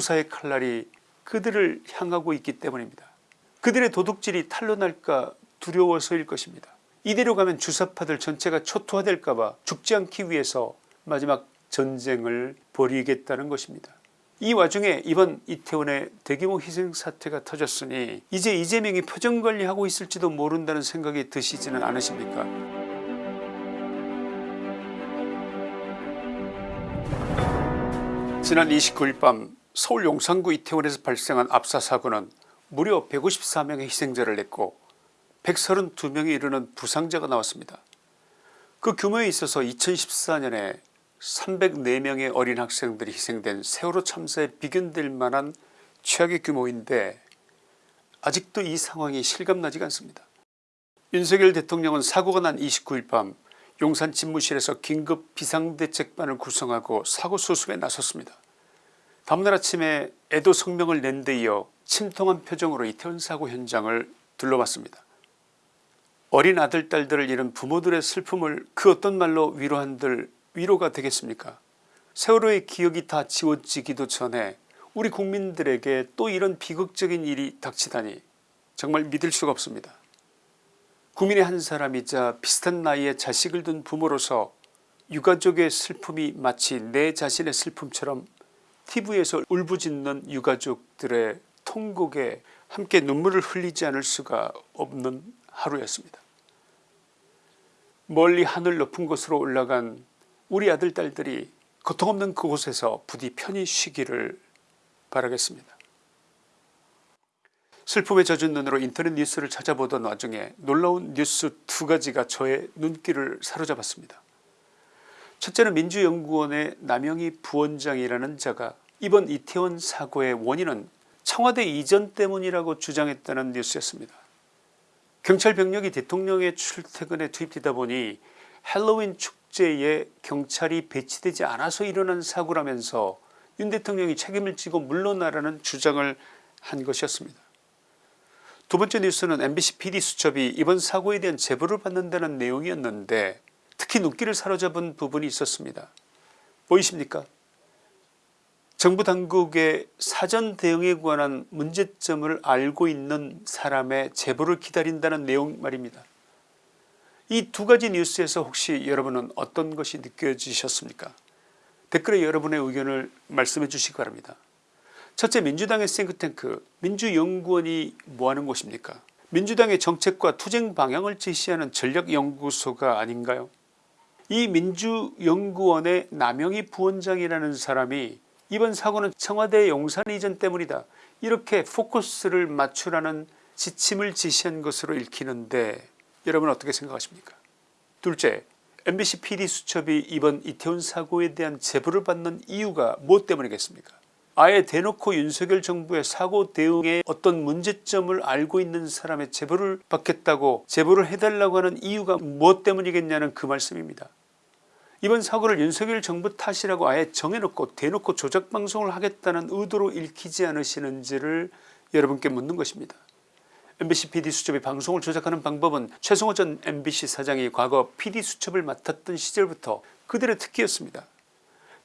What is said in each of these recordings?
수사의 칼날이 그들을 향하고 있기 때문입니다. 그들의 도둑질이 탄로날까 두려워서일 것입니다. 이대로 가면 주사파들 전체가 초토화될까봐 죽지 않기 위해서 마지막 전쟁을 벌이겠다는 것입니다. 이 와중에 이번 이태원의 대규모 희생사태가 터졌으니 이제 이재명이 표정관리하고 있을지도 모른다는 생각이 드시지는 않으십니까 지난 29일 밤 서울 용산구 이태원에서 발생한 압사사고는 무려 154명의 희생자를 냈고 132명에 이르는 부상자가 나왔습니다. 그 규모에 있어서 2014년에 304명의 어린 학생들이 희생된 세월호 참사에 비견될 만한 최악의 규모인데 아직도 이 상황이 실감나지가 않습니다. 윤석열 대통령은 사고가 난 29일 밤 용산 집무실에서 긴급 비상대책반을 구성하고 사고 수습에 나섰습니다. 다음날 아침에 애도 성명을 낸 데 이어 침통한 표정으로 이태원 사고 현장을 둘러봤습니다. 어린 아들 딸들을 잃은 부모들의 슬픔을 그 어떤 말로 위로한들 위로가 되겠습니까 세월호의 기억이 다 지워지기도 전에 우리 국민들에게 또 이런 비극적인 일이 닥치다니 정말 믿을 수가 없습니다. 국민의 한 사람이자 비슷한 나이에 자식을 둔 부모로서 유가족의 슬픔이 마치 내 자신의 슬픔처럼 tv에서 울부짖는 유가족들의 통곡에 함께 눈물을 흘리지 않을 수가 없는 하루였습니다. 멀리 하늘 높은 곳으로 올라간 우리 아들 딸들이 고통 없는 그곳에서 부디 편히 쉬기를 바라겠습니다. 슬픔에 젖은 눈으로 인터넷 뉴스를 찾아보던 와중에 놀라운 뉴스 두 가지가 저의 눈길을 사로잡았습니다. 첫째는 민주연구원의 남영희 부원장이라는 자가 이번 이태원 사고의 원인은 청와대 이전 때문이라고 주장했다는 뉴스였습니다. 경찰 병력이 대통령의 출퇴근에 투입되다 보니 헬로윈 축제에 경찰이 배치되지 않아서 일어난 사고라면서 윤 대통령이 책임을 지고 물러나라는 주장을 한 것이었습니다. 두 번째 뉴스는 MBC PD수첩이 이번 사고에 대한 제보를 받는다는 내용이었는데 특히 눈길을 사로잡은 부분이 있었습니다. 보이십니까 정부 당국의 사전 대응에 관한 문제점을 알고 있는 사람의 제보를 기다린다는 내용 말입니다. 이 두 가지 뉴스에서 혹시 여러분은 어떤 것이 느껴지셨습니까 댓글에 여러분의 의견을 말씀해 주시기 바랍니다. 첫째 민주당의 싱크탱크 민주연구원이 뭐하는 곳입니까 민주당의 정책과 투쟁 방향을 제시하는 전략연구소가 아닌가요 이 민주연구원의 남영희 부원장이라는 사람이 이번 사고는 청와대 용산 이전 때문이다. 이렇게 포커스를 맞추라는 지침을 지시한 것으로 읽히는데 여러분 어떻게 생각하십니까? 둘째 MBC PD수첩이 이번 이태원 사고에 대한 제보를 받는 이유가 무엇 때문이겠습니까 아예 대놓고 윤석열 정부의 사고 대응에 어떤 문제점을 알고 있는 사람의 제보를 받겠다고 제보를 해달라고 하는 이유가 무엇 때문이겠냐는 그 말씀입니다. 이번 사고를 윤석열 정부 탓이라고 아예 정해놓고 대놓고 조작방송을 하겠다는 의도로 읽히지 않으시는지를 여러분께 묻는 것입니다. MBC PD수첩이 방송을 조작하는 방법은 최성호 전 MBC 사장이 과거 PD수첩을 맡았던 시절부터 그들의 특기였습니다.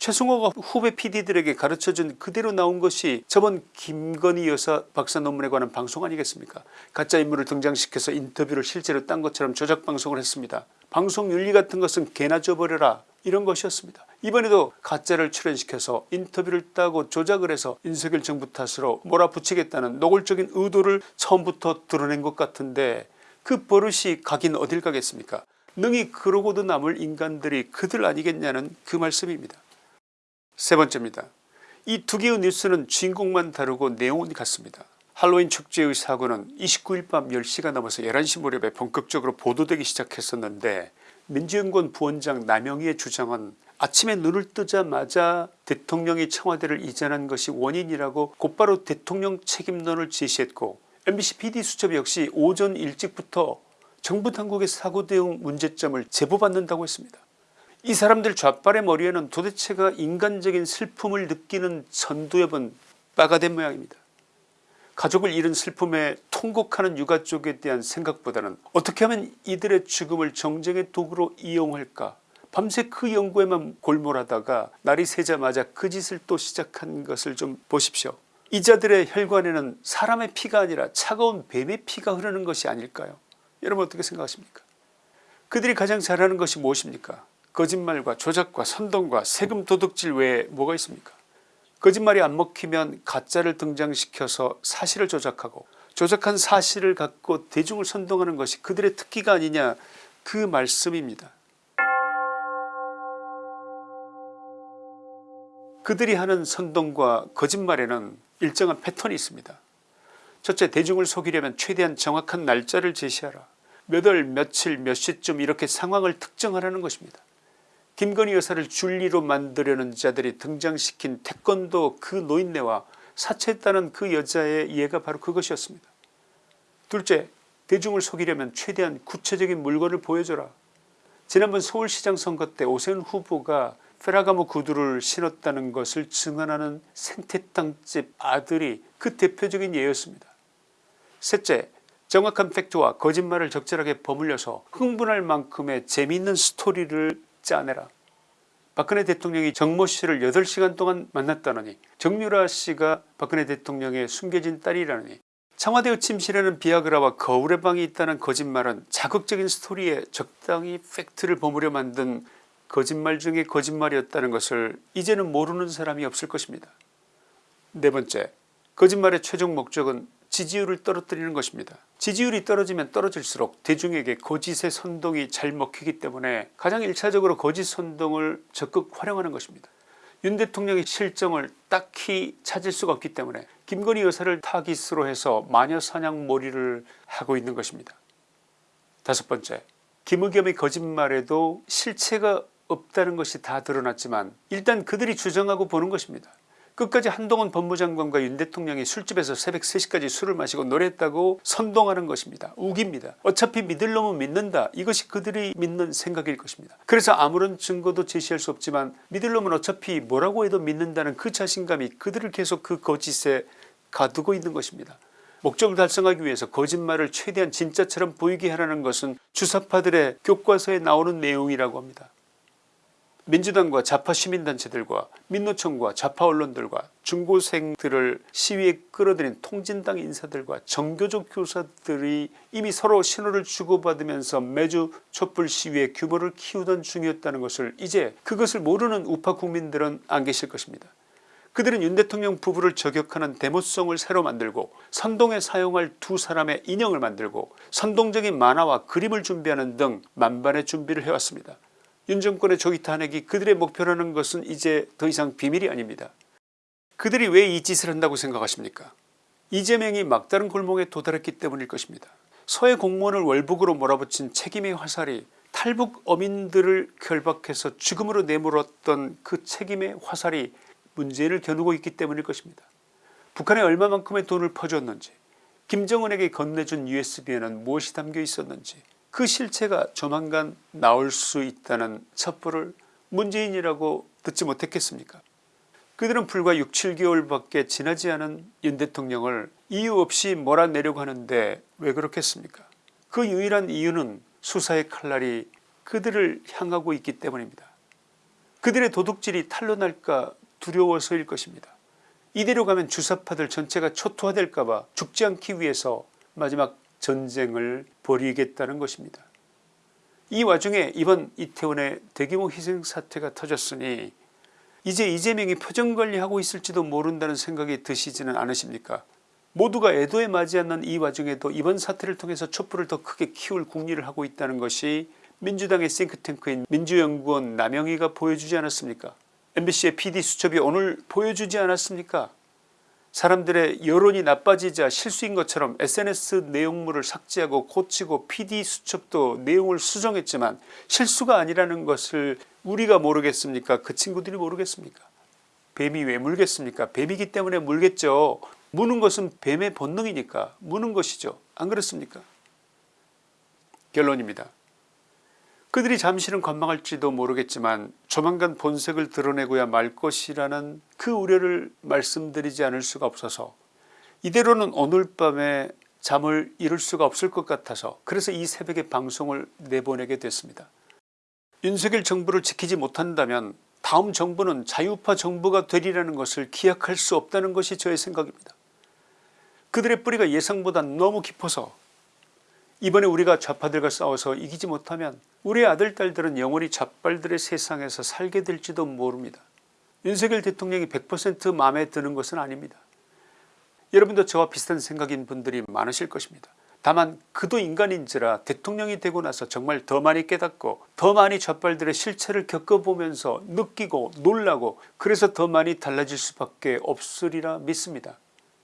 최승호가 후배 PD들에게 가르쳐준 그대로 나온 것이 저번 김건희 여사 박사 논문에 관한 방송 아니겠습니까 가짜 인물을 등장시켜서 인터뷰를 실제로 딴 것처럼 조작방송을 했습니다. 방송 윤리 같은 것은 개나 줘버려라 이런 것이었습니다. 이번에도 가짜를 출연시켜서 인터뷰를 따고 조작을 해서 윤석열 정부 탓으로 몰아붙이겠다는 노골적인 의도를 처음부터 드러낸 것 같은데 그 버릇이 가긴 어딜 가겠습니까 능히 그러고도 남을 인간들이 그들 아니겠냐는 그 말씀입니다. 세 번째입니다. 이 두 개의 뉴스는 주인공만 다르고 내용은 같습니다. 할로윈 축제의 사고는 29일 밤 10시가 넘어서 11시 무렵에 본격적으로 보도되기 시작했었는데 민주연구원 부원장 남영희의 주장은 아침에 눈을 뜨자마자 대통령이 청와대를 이전한 것이 원인이라고 곧바로 대통령 책임론을 제시했고 MBC PD수첩 역시 오전 일찍부터 정부 당국의 사고 대응 문제점을 제보받는다고 했습니다. 이 사람들 좌빨의 머리에는 도대체가 인간적인 슬픔을 느끼는 전두엽은 빠가 된 모양입니다. 가족을 잃은 슬픔에 통곡하는 유가 쪽에 대한 생각보다는 어떻게 하면 이들의 죽음을 정쟁의 도구로 이용할까 밤새 그 연구에만 골몰하다가 날이 새자마자 그 짓을 또 시작한 것을 좀 보십시오. 이자들의 혈관에는 사람의 피가 아니라 차가운 뱀의 피가 흐르는 것이 아닐까요 여러분 어떻게 생각하십니까 그들이 가장 잘하는 것이 무엇입니까 거짓말과 조작과 선동과 세금 도둑질 외에 뭐가 있습니까 거짓말이 안 먹히면 가짜를 등장시켜서 사실을 조작하고 조작한 사실을 갖고 대중을 선동하는 것이 그들의 특기가 아니냐 그 말씀입니다. 그들이 하는 선동과 거짓말에는 일정한 패턴이 있습니다. 첫째 대중을 속이려면 최대한 정확한 날짜를 제시하라. 몇 월 며칠 몇 시쯤 이렇게 상황을 특정하라는 것입니다. 김건희 여사를 줄리로 만들려는 자들이 등장시킨 태권도 그 노인네와 사채했다는 그 여자의 이해가 바로 그것이었습니다. 둘째 대중을 속이려면 최대한 구체적인 물건을 보여줘라. 지난번 서울시장 선거 때 오세훈 후보가 페라가모 구두를 신었다는 것을 증언하는 생태탕집 아들이 그 대표적인 예였습니다. 셋째 정확한 팩트와 거짓말을 적절하게 버물려서 흥분할 만큼의 재미있는 스토리를 짜내라. 박근혜 대통령이 정모 씨를 8시간 동안 만났다느니 정유라 씨가 박근혜 대통령의 숨겨진 딸이라느니 청와대의 침실에는 비아그라와 거울의 방이 있다는 거짓말은 자극적인 스토리에 적당히 팩트를 버무려 만든 거짓말 중에 거짓말이었다는 것을 이제는 모르는 사람이 없을 것입니다. 네 번째 거짓말의 최종 목적은 지지율을 떨어뜨리는 것입니다. 지지율이 떨어지면 떨어질수록 대중에게 거짓의 선동이 잘 먹히기 때문에 가장 일차적으로 거짓 선동을 적극 활용하는 것입니다. 윤 대통령의 실정을 딱히 찾을 수가 없기 때문에 김건희 여사를 타깃으로 해서 마녀사냥몰이를 하고 있는 것입니다. 다섯 번째 김의겸의 거짓말에도 실체가 없다는 것이 다 드러났지만 일단 그들이 주장하고 보는 것입니다. 끝까지 한동훈 법무장관과 윤 대통령이 술집에서 새벽 3시까지 술을 마시고 노래했다고 선동하는 것입니다. 우깁니다. 어차피 믿을 놈은 믿는다 이것이 그들이 믿는 생각일 것입니다. 그래서 아무런 증거도 제시할 수 없지만 믿을 놈은 어차피 뭐라고 해도 믿는다는 그 자신감이 그들을 계속 그 거짓에 가두고 있는 것입니다. 목적을 달성하기 위해서 거짓말을 최대한 진짜처럼 보이게 하라는 것은 주사파들의 교과서에 나오는 내용이라고 합니다. 민주당과 좌파 시민단체들과 민노총과 좌파 언론들과 중고생들을 시위에 끌어들인 통진당 인사들과 정교조 교사들이 이미 서로 신호를 주고받으면서 매주 촛불 시위의 규모를 키우던 중이었다는 것을 이제 그것을 모르는 우파 국민들은 안 계실 것입니다. 그들은 윤 대통령 부부를 저격하는 데모송을 새로 만들고 선동에 사용할 두 사람의 인형을 만들고 선동적인 만화와 그림을 준비하는 등 만반의 준비를 해왔습니다. 윤 정권의 조기 탄핵이 그들의 목표라는 것은 이제 더 이상 비밀이 아닙니다. 그들이 왜 이 짓을 한다고 생각하십니까 이재명이 막다른 골목에 도달했기 때문일 것입니다. 서해 공무원을 월북으로 몰아붙인 책임의 화살이 탈북 어민들을 결박해서 죽음으로 내몰았던 그 책임의 화살이 문재인을 겨누고 있기 때문일 것입니다. 북한에 얼마만큼의 돈을 퍼주었는지 김정은에게 건네준 usb에는 무엇이 담겨 있었는지 그 실체가 조만간 나올 수 있다는 첩보를 문재인이라고 듣지 못했겠습니까 그들은 불과 6, 7개월밖에 지나지 않은 윤 대통령을 이유 없이 몰아내려고 하는데 왜 그렇겠습니까 그 유일한 이유는 수사의 칼날이 그들을 향하고 있기 때문입니다. 그들의 도둑질이 탄로날까 두려워서일 것입니다. 이대로 가면 주사파들 전체가 초토화될까봐 죽지 않기 위해서 마지막 전쟁을 벌이겠다는 것입니다. 이 와중에 이번 이태원의 대규모 희생 사태가 터졌으니 이제 이재명이 표정관리하고 있을지도 모른다는 생각이 드시지는 않으십니까? 모두가 애도에 맞지 않는 이 와중에도 이번 사태를 통해서 촛불을 더 크게 키울 궁리를 하고 있다는 것이 민주당의 싱크탱크인 민주연구원 남영희가 보여주지 않았습니까? Mbc의 pd수첩이 오늘 보여주지 않았습니까 사람들의 여론이 나빠지자 실수인 것처럼 sns 내용물을 삭제하고 고치고 pd수첩도 내용을 수정했지만 실수가 아니라는 것을 우리가 모르겠습니까? 그 친구들이 모르겠습니까? 뱀이 왜 물겠습니까? 뱀이기 때문에 물겠죠. 무는 것은 뱀의 본능이니까 무는 것이죠. 안 그렇습니까? 결론입니다 그들이 잠시는 관망할지도 모르겠지만 조만간 본색을 드러내고야 말 것이라는 그 우려를 말씀드리지 않을 수가 없어서 이대로는 오늘 밤에 잠을 이룰 수가 없을 것 같아서 그래서 이 새벽에 방송을 내보내게 됐습니다. 윤석열 정부를 지키지 못한다면 다음 정부는 자유파 정부가 되리라는 것을 기약할 수 없다는 것이 저의 생각입니다. 그들의 뿌리가 예상보다 너무 깊어서 이번에 우리가 좌파들과 싸워서 이기지 못하면 우리 아들 딸들은 영원히 좌빨들의 세상에서 살게 될지도 모릅니다. 윤석열 대통령이 100% 마음에 드는 것은 아닙니다. 여러분도 저와 비슷한 생각인 분들이 많으실 것입니다. 다만 그도 인간인지라 대통령이 되고 나서 정말 더 많이 깨닫고 더 많이 좌빨들의 실체를 겪어보면서 느끼고 놀라고 그래서 더 많이 달라질 수밖에 없으리라 믿습니다.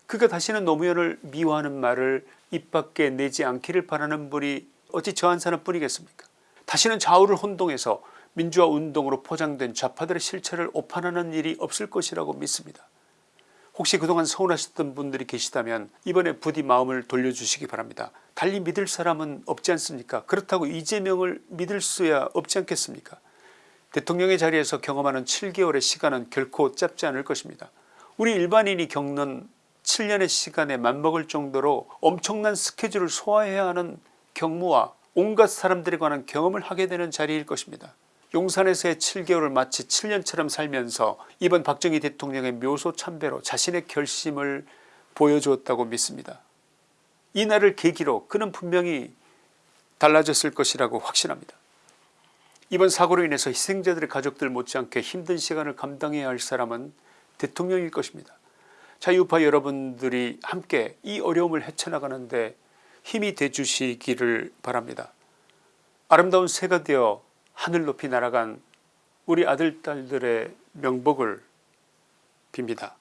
그가 다시는 노무현을 미워하는 말을 입 밖에 내지 않기를 바라는 분이 어찌 저한 사람 뿐이겠습니까 다시는 좌우를 혼동해서 민주화 운동으로 포장된 좌파들의 실체를 오판하는 일이 없을 것이라고 믿습니다. 혹시 그동안 서운하셨던 분들이 계시다면 이번에 부디 마음을 돌려주시기 바랍니다. 달리 믿을 사람은 없지 않습니까 그렇다고 이재명을 믿을 수야 없지 않겠습니까 대통령의 자리에서 경험하는 7개월의 시간은 결코 짧지 않을 것입니다. 우리 일반인이 겪는 7년의 시간에 맞먹을 정도로 엄청난 스케줄을 소화해야 하는 경무와 온갖 사람들에 관한 경험을 하게 되는 자리일 것입니다. 용산에서의 7개월을 마치 7년처럼 살면서 이번 박정희 대통령의 묘소 참배로 자신의 결심을 보여주었다고 믿습니다. 이 날을 계기로 그는 분명히 달라졌을 것이라고 확신합니다. 이번 사고로 인해서 희생자들의 가족들 못지않게 힘든 시간을 감당해야 할 사람은 대통령일 것입니다. 자유파 여러분들이 함께 이 어려움을 헤쳐나가는데 힘이 돼주시기를 바랍니다. 아름다운 새가 되어 하늘 높이 날아간 우리 아들 딸들의 명복을 빕니다.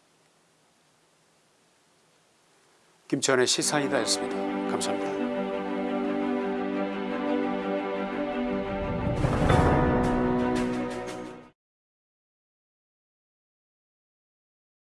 김치환의 시사이다였습니다. 감사합니다.